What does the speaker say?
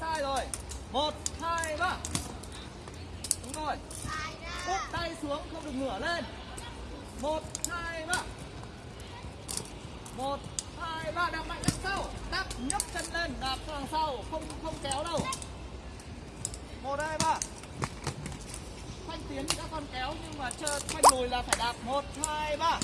sai rồi. Một, hai, ba. Đúng rồi. Úp tay xuống, không được ngửa lên. Một, hai, ba. Một, hai, ba, đạp mạnh đằng sau. Đạp nhấc chân lên, đạp đằng sau. Không không kéo đâu. Một, hai, ba. Khoanh tiến thì các con kéo, nhưng mà chờ khoanh lùi là phải đạp. Một, hai, ba.